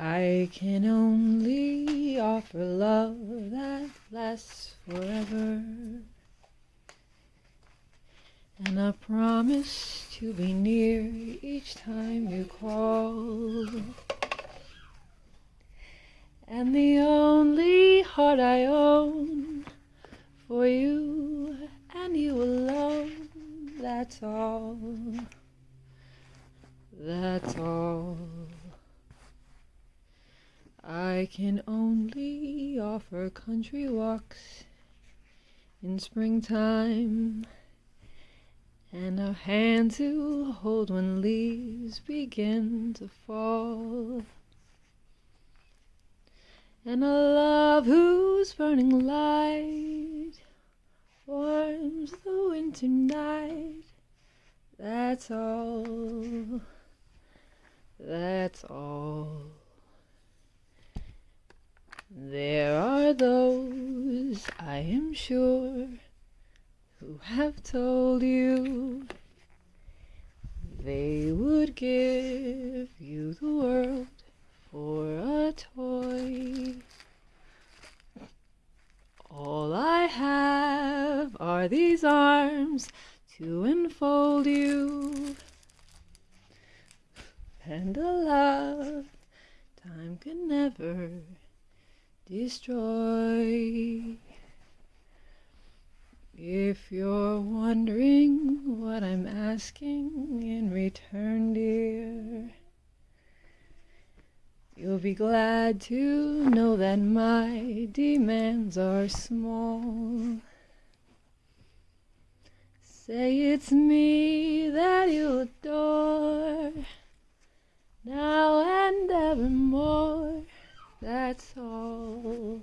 I can only offer love that lasts forever. And I promise to be near each time you call. And the only heart I own for you and you alone, that's all. That's all. I can only offer country walks in springtime and a hand to hold when leaves begin to fall. And a love whose burning light warms the winter night. That's all. That's all. There are those, I am sure, who have told you they would give you the world for a toy. All I have are these arms to enfold you and a love time can never destroy. If you're wondering what I'm asking in return, dear, you'll be glad to know that my demands are small. Say it's me that you adore now and evermore. That's all.